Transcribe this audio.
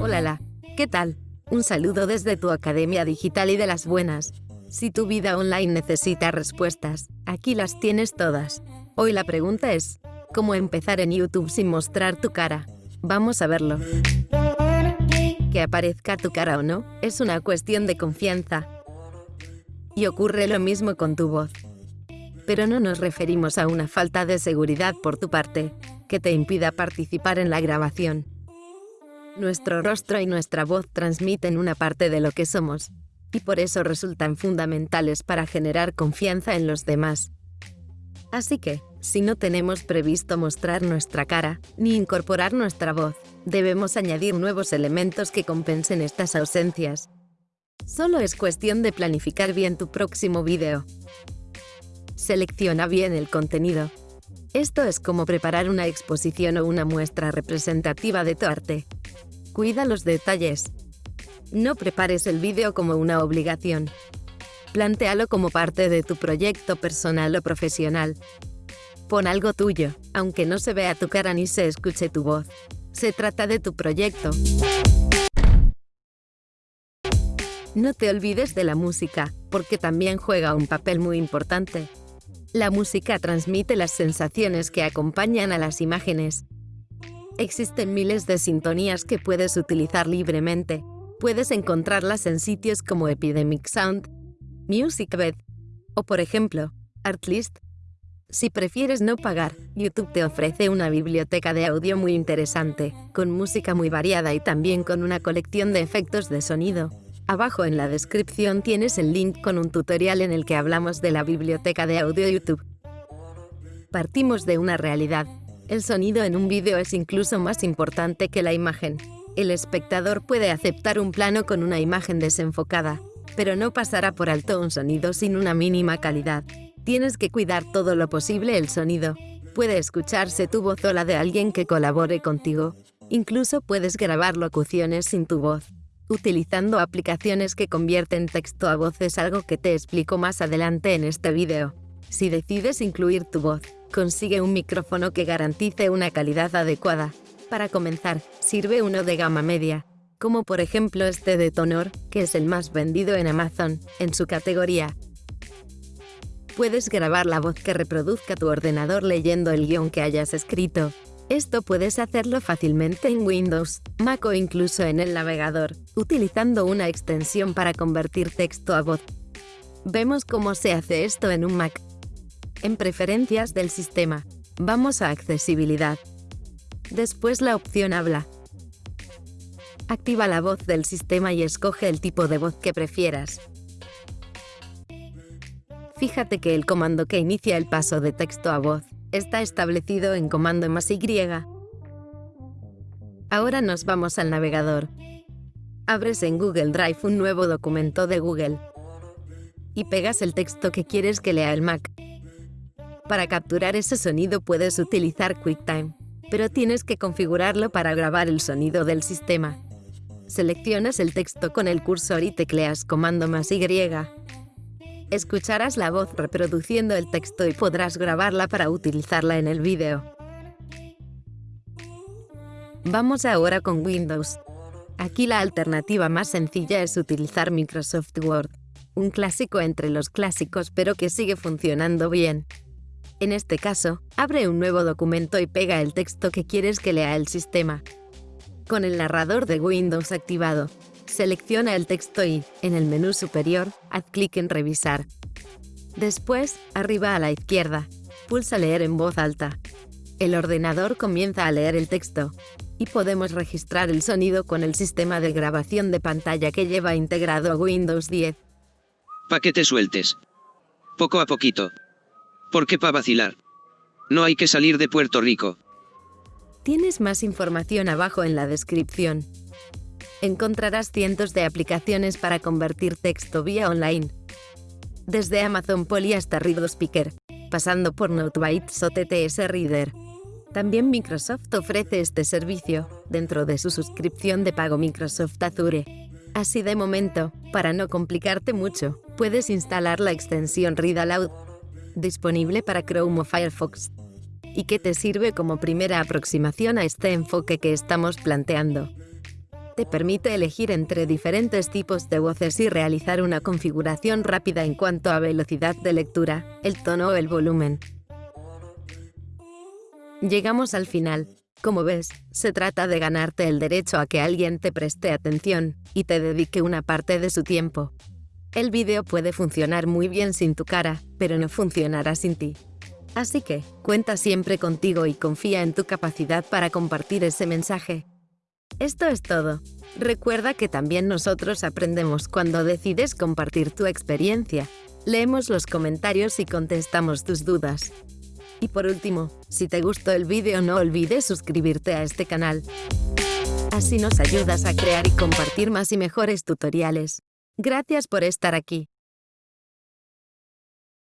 Hola, ¿qué tal? Un saludo desde tu Academia Digital y de las Buenas. Si tu vida online necesita respuestas, aquí las tienes todas. Hoy la pregunta es, ¿cómo empezar en YouTube sin mostrar tu cara? Vamos a verlo. Que aparezca tu cara o no, es una cuestión de confianza. Y ocurre lo mismo con tu voz. Pero no nos referimos a una falta de seguridad por tu parte, que te impida participar en la grabación. Nuestro rostro y nuestra voz transmiten una parte de lo que somos, y por eso resultan fundamentales para generar confianza en los demás. Así que, si no tenemos previsto mostrar nuestra cara, ni incorporar nuestra voz, debemos añadir nuevos elementos que compensen estas ausencias. Solo es cuestión de planificar bien tu próximo vídeo. Selecciona bien el contenido. Esto es como preparar una exposición o una muestra representativa de tu arte. Cuida los detalles. No prepares el vídeo como una obligación. Plantéalo como parte de tu proyecto personal o profesional. Pon algo tuyo, aunque no se vea tu cara ni se escuche tu voz. Se trata de tu proyecto. No te olvides de la música, porque también juega un papel muy importante. La música transmite las sensaciones que acompañan a las imágenes, Existen miles de sintonías que puedes utilizar libremente. Puedes encontrarlas en sitios como Epidemic Sound, MusicBed o, por ejemplo, Artlist. Si prefieres no pagar, YouTube te ofrece una biblioteca de audio muy interesante, con música muy variada y también con una colección de efectos de sonido. Abajo en la descripción tienes el link con un tutorial en el que hablamos de la biblioteca de audio YouTube. Partimos de una realidad, el sonido en un vídeo es incluso más importante que la imagen. El espectador puede aceptar un plano con una imagen desenfocada, pero no pasará por alto un sonido sin una mínima calidad. Tienes que cuidar todo lo posible el sonido. Puede escucharse tu voz o la de alguien que colabore contigo. Incluso puedes grabar locuciones sin tu voz. Utilizando aplicaciones que convierten texto a voz es algo que te explico más adelante en este vídeo. Si decides incluir tu voz, consigue un micrófono que garantice una calidad adecuada. Para comenzar, sirve uno de gama media, como por ejemplo este de Tonor, que es el más vendido en Amazon, en su categoría. Puedes grabar la voz que reproduzca tu ordenador leyendo el guion que hayas escrito. Esto puedes hacerlo fácilmente en Windows, Mac o incluso en el navegador, utilizando una extensión para convertir texto a voz. Vemos cómo se hace esto en un Mac. En Preferencias del sistema, vamos a Accesibilidad. Después la opción Habla. Activa la voz del sistema y escoge el tipo de voz que prefieras. Fíjate que el comando que inicia el paso de texto a voz está establecido en comando más Y. Ahora nos vamos al navegador. Abres en Google Drive un nuevo documento de Google y pegas el texto que quieres que lea el Mac. Para capturar ese sonido puedes utilizar QuickTime, pero tienes que configurarlo para grabar el sonido del sistema. Seleccionas el texto con el cursor y tecleas comando más Y. Escucharás la voz reproduciendo el texto y podrás grabarla para utilizarla en el vídeo. Vamos ahora con Windows. Aquí la alternativa más sencilla es utilizar Microsoft Word, un clásico entre los clásicos pero que sigue funcionando bien. En este caso, abre un nuevo documento y pega el texto que quieres que lea el sistema. Con el narrador de Windows activado, selecciona el texto y, en el menú superior, haz clic en Revisar. Después, arriba a la izquierda, pulsa Leer en voz alta. El ordenador comienza a leer el texto, y podemos registrar el sonido con el sistema de grabación de pantalla que lleva integrado Windows 10. Pa' que te sueltes. Poco a poquito. ¿Por qué pa' vacilar? No hay que salir de Puerto Rico. Tienes más información abajo en la descripción. Encontrarás cientos de aplicaciones para convertir texto vía online. Desde Amazon Poly hasta Reader Speaker, pasando por NoteBytes o TTS Reader. También Microsoft ofrece este servicio, dentro de su suscripción de pago Microsoft Azure. Así de momento, para no complicarte mucho, puedes instalar la extensión Read Aloud disponible para Chrome o Firefox. y que te sirve como primera aproximación a este enfoque que estamos planteando. Te permite elegir entre diferentes tipos de voces y realizar una configuración rápida en cuanto a velocidad de lectura, el tono o el volumen. Llegamos al final. Como ves, se trata de ganarte el derecho a que alguien te preste atención y te dedique una parte de su tiempo. El vídeo puede funcionar muy bien sin tu cara, pero no funcionará sin ti. Así que, cuenta siempre contigo y confía en tu capacidad para compartir ese mensaje. Esto es todo. Recuerda que también nosotros aprendemos cuando decides compartir tu experiencia. Leemos los comentarios y contestamos tus dudas. Y por último, si te gustó el vídeo no olvides suscribirte a este canal. Así nos ayudas a crear y compartir más y mejores tutoriales. Gracias por estar aquí.